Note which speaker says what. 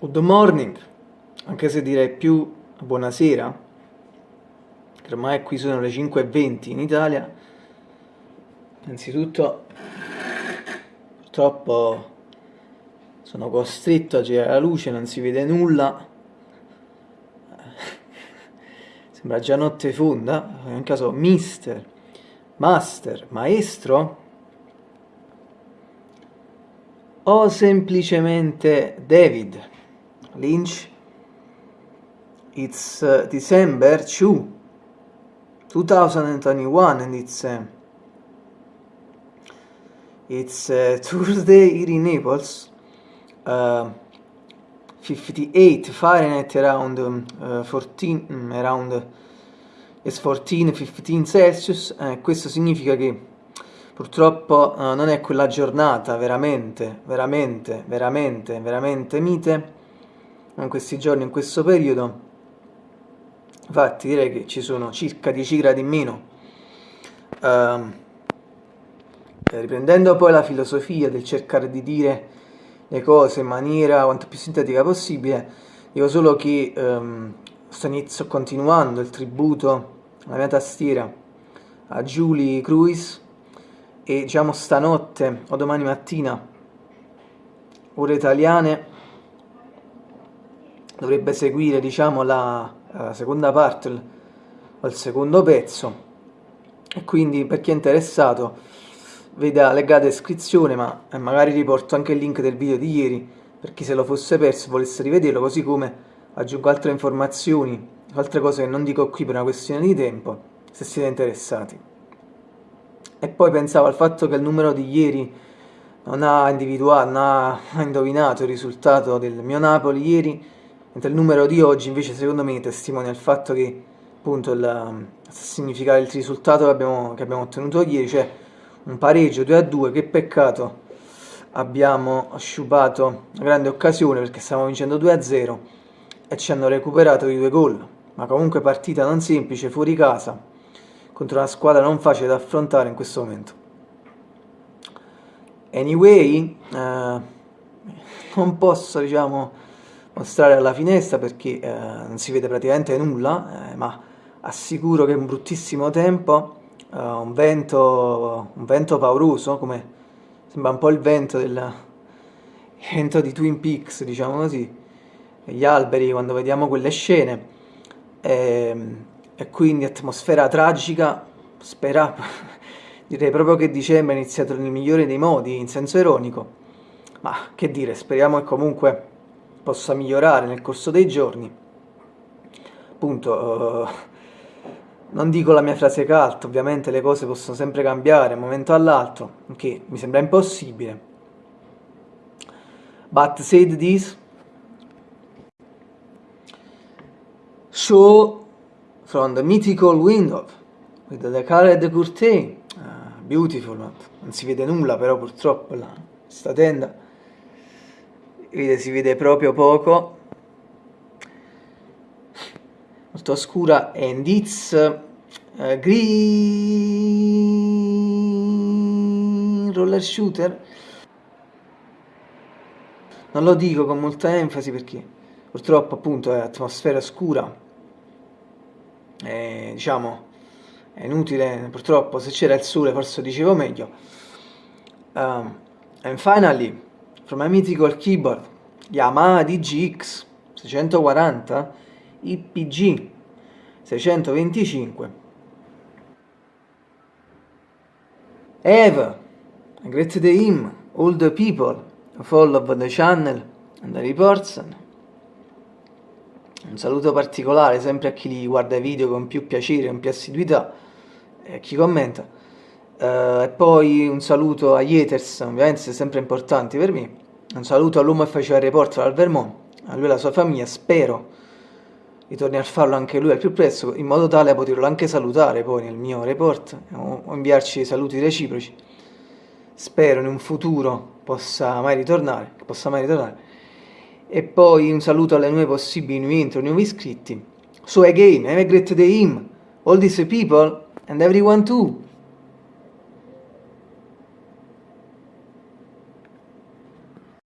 Speaker 1: good morning, anche se direi più buonasera, che ormai qui sono le 5.20 in Italia. Innanzitutto, purtroppo sono costretto a girare la luce, non si vede nulla. Sembra già notte fonda, in caso mister, master, maestro o semplicemente David. Lynch. It's uh, December 2, 2021, and it's uh, it's uh, Tuesday here in Naples. Uh, 58 Fahrenheit around um, uh, 14 um, around is 14 15 Celsius eh, questo significa che purtroppo uh, non è quella giornata veramente veramente veramente veramente mite in questi giorni, in questo periodo. Infatti direi che ci sono circa 10 gradi in meno. Uh, riprendendo poi la filosofia del cercare di dire le cose in maniera quanto più sintetica possibile, dico solo che um, sto inizio continuando il tributo alla mia tastiera a Julie Cruise e diciamo stanotte o domani mattina ore italiane dovrebbe seguire diciamo la, la seconda parte o il secondo pezzo. E quindi per chi è interessato veda, legga la descrizione ma eh, magari riporto anche il link del video di ieri per chi se lo fosse perso volesse rivederlo così come aggiungo altre informazioni altre cose che non dico qui per una questione di tempo se siete interessati. E poi pensavo al fatto che il numero di ieri non ha individuato, non ha indovinato il risultato del mio Napoli ieri mentre il numero di oggi invece secondo me testimonia il fatto che appunto il, significare il risultato che abbiamo, che abbiamo ottenuto ieri, cioè un pareggio 2 a 2, che peccato abbiamo sciupato una grande occasione perché stavamo vincendo 2 a 0 e ci hanno recuperato i due gol, ma comunque partita non semplice, fuori casa, contro una squadra non facile da affrontare in questo momento. Anyway, eh, non posso diciamo mostrare alla finestra perché eh, non si vede praticamente nulla, eh, ma assicuro che è un bruttissimo tempo, eh, un, vento, un vento pauroso, come sembra un po' il vento, del, il vento di Twin Peaks, diciamo così, gli alberi quando vediamo quelle scene, e, ehm, e quindi atmosfera tragica, spera, direi proprio che dicembre è iniziato nel migliore dei modi, in senso ironico, ma che dire, speriamo che comunque possa migliorare nel corso dei giorni. Appunto, uh, non dico la mia frase cult, ovviamente le cose possono sempre cambiare da un momento all'altro, che mi sembra impossibile. But said this, so from the mythical window with the colored curtain, uh, beautiful, non si vede nulla però purtroppo là, sta tenda vede, si vede proprio poco. Molto oscura and it's uh, green roller shooter. Non lo dico con molta enfasi perché purtroppo appunto è atmosfera scura. E, diciamo è inutile purtroppo se c'era il sole forse dicevo meglio. Um, and finally from my mythical keyboard Yamaha DGX 640 IPG 625 Eva great day him all the people follow the channel and the reports. Un saluto particolare sempre a chi guarda i video con più piacere, con più assiduità e a chi commenta e poi un saluto agli haters, ovviamente sempre importanti per me. Un saluto all'uomo che faceva il reporter al Vermont, a lui e alla sua famiglia, spero ritorni a farlo anche lui al più presto, in modo tale da poterlo anche salutare poi nel mio report o, inviarci saluti reciproci. Spero in un futuro possa mai ritornare, possa mai ritornare. E poi un saluto alle nuove possibili nuovi intro, nuovi iscritti. So again, have a great day him, all these people and everyone too.